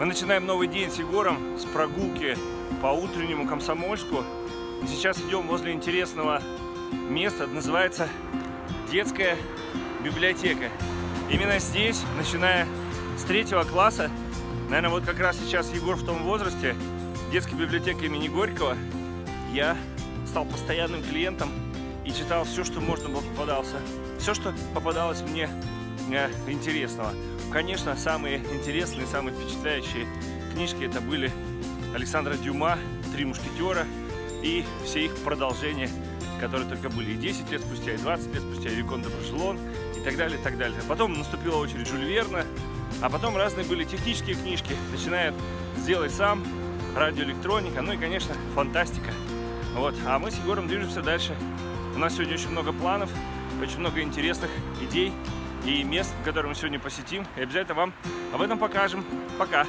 Мы начинаем новый день с Егором, с прогулки по утреннему Комсомольску. И сейчас идем возле интересного места, называется детская библиотека. Именно здесь, начиная с третьего класса, наверное, вот как раз сейчас Егор в том возрасте, детской библиотеки имени Горького, я стал постоянным клиентом и читал все, что можно было попадался. Все, что попадалось мне э, интересного. Конечно, самые интересные, самые впечатляющие книжки это были Александра Дюма, «Три мушкетера» и все их продолжения, которые только были и 10 лет спустя, и 20 лет спустя, и Викон де Брашелон, и так далее, и так далее. Потом наступила очередь Жюль Верна, а потом разные были технические книжки, начиная «Сделай сам», радиоэлектроника, ну и, конечно, фантастика. Вот. А мы с Егором движемся дальше. У нас сегодня очень много планов, очень много интересных идей и мест, которые мы сегодня посетим. И обязательно вам об этом покажем. Пока!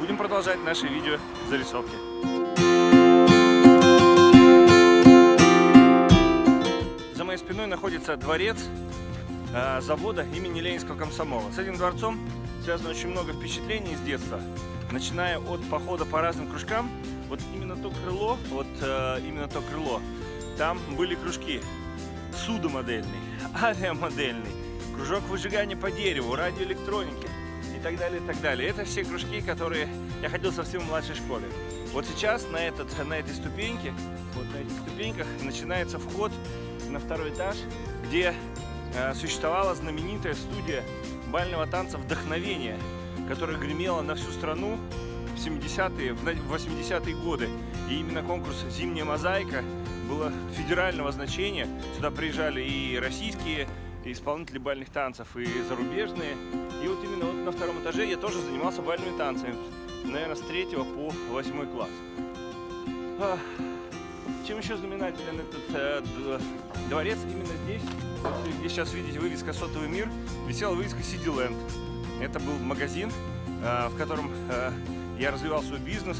Будем продолжать наши видео зарисовки. За моей спиной находится дворец э, завода имени Ленинского комсомола. С этим дворцом связано очень много впечатлений с детства. Начиная от похода по разным кружкам, вот именно то крыло, вот э, именно то крыло, там были кружки судомодельный, авиамодельный, кружок выжигания по дереву, радиоэлектроники и так далее, и так далее. Это все кружки, которые я ходил совсем в младшей школе. Вот сейчас на, этот, на этой ступеньке, вот на этих ступеньках начинается вход на второй этаж, где э, существовала знаменитая студия бального танца «Вдохновение», которая гремела на всю страну в 70-е, в 80-е годы. И именно конкурс «Зимняя мозаика» было федерального значения. Сюда приезжали и российские исполнители бальных танцев, и зарубежные. И вот именно вот на втором этаже я тоже занимался бальными танцами. Наверное, с третьего по восьмой класс. Чем еще знаменателен этот э, дворец? Именно здесь, где сейчас видите вывеска «Сотовый мир», висела вывеска «City Land». Это был магазин, э, в котором э, я развивал свой бизнес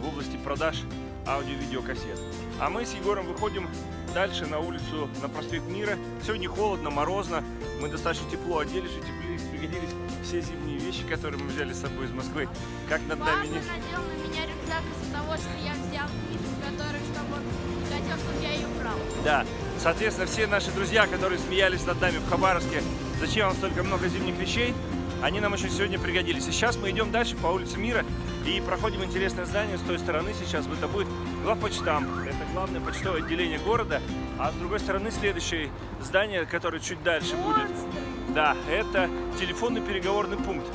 в области продаж аудио-видеокассет. А мы с Егором выходим дальше на улицу, на проспект Мира. Сегодня холодно, морозно, мы достаточно тепло оделись, утеплились, пригодились все зимние вещи, которые мы взяли с собой из Москвы. Как над нами не... надел на меня рюкзак из-за того, что я взял книжку, которую, чтобы не хотел, чтобы я ее брал. Да, соответственно, все наши друзья, которые смеялись над нами в Хабаровске, зачем вам столько много зимних вещей, они нам очень сегодня пригодились. И сейчас мы идем дальше по улице Мира и проходим интересное здание с той стороны. Сейчас это будет главпочтам. Это главное почтовое отделение города. А с другой стороны следующее здание, которое чуть дальше будет. Да, это телефонный переговорный пункт.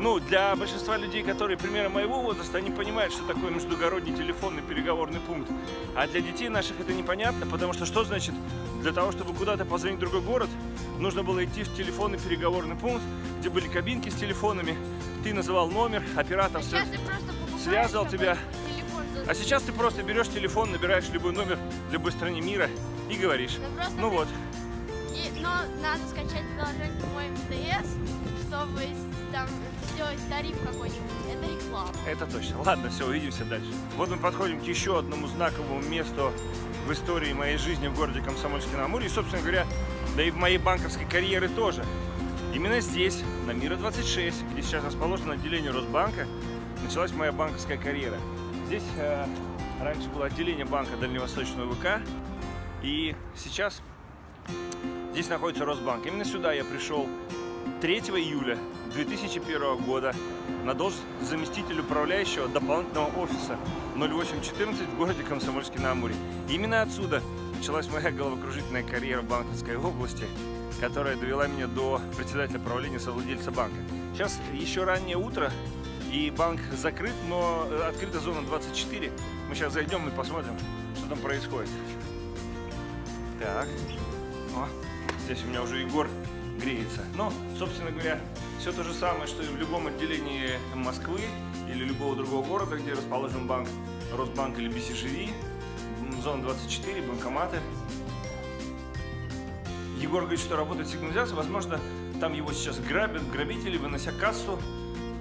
Ну, для большинства людей, которые примерно моего возраста, они понимают, что такое междугородний телефонный переговорный пункт. А для детей наших это непонятно, потому что что значит, для того, чтобы куда-то позвонить в другой город, нужно было идти в телефонный переговорный пункт, где были кабинки с телефонами, ты называл номер, оператор а связывал тебя. А сейчас ты просто берешь телефон, набираешь любой номер в любой стране мира и говоришь. Ну вот. И, но надо скачать приложение по МТС, чтобы там сделать тариф какой-нибудь. Это реклама. Это точно. Ладно, все, увидимся дальше. Вот мы подходим к еще одному знаковому месту в истории моей жизни в городе Комсомольске-на-Амуре. И, собственно говоря, да и в моей банковской карьере тоже. Именно здесь, на Мира 26, где сейчас расположено отделение Росбанка, началась моя банковская карьера. Здесь э, раньше было отделение банка Дальневосточного ВК, и сейчас здесь находится Росбанк. Именно сюда я пришел 3 июля 2001 года на должность заместителя управляющего дополнительного офиса 0814 в городе Комсомольске-на-Амуре. Именно отсюда началась моя головокружительная карьера в банковской области, которая довела меня до председателя правления совладельца банка. Сейчас еще раннее утро, и банк закрыт, но открыта зона 24. Мы сейчас зайдем и посмотрим, что там происходит. Так, О, здесь у меня уже Егор греется. Но, собственно говоря, все то же самое, что и в любом отделении Москвы или любого другого города, где расположен банк, Росбанк или BCGV, зона 24, банкоматы. Егор говорит, что работает сигнализация, возможно, там его сейчас грабят, грабители, вынося кассу,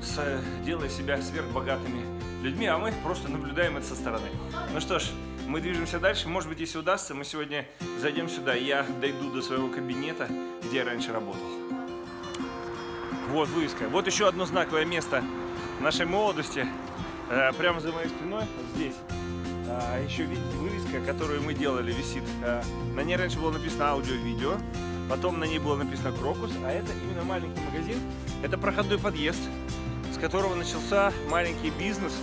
с, делая себя сверхбогатыми людьми, а мы просто наблюдаем это со стороны. Ну что ж, мы движемся дальше. Может быть, если удастся, мы сегодня зайдем сюда, я дойду до своего кабинета, где я раньше работал. Вот вывеска. Вот еще одно знаковое место нашей молодости, э, прямо за моей спиной, вот здесь. А, еще видите, вывеска, которую мы делали, висит. А, на ней раньше было написано аудио-видео, потом на ней было написано Крокус, а это именно маленький магазин. Это проходной подъезд, с которого начался маленький бизнес,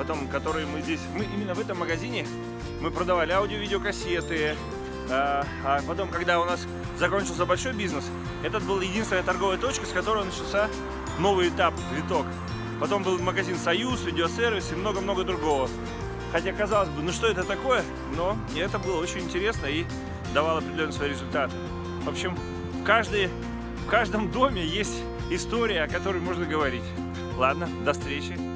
потом, который мы здесь, мы именно в этом магазине мы продавали аудио-видеокассеты, а, а потом, когда у нас закончился большой бизнес, этот был единственная торговая точка, с которой начался новый этап, виток. Потом был магазин «Союз», видеосервис и много-много другого. Хотя, казалось бы, ну что это такое? Но это было очень интересно и давало определенные свои результаты. В общем, в, каждой, в каждом доме есть история, о которой можно говорить. Ладно, до встречи.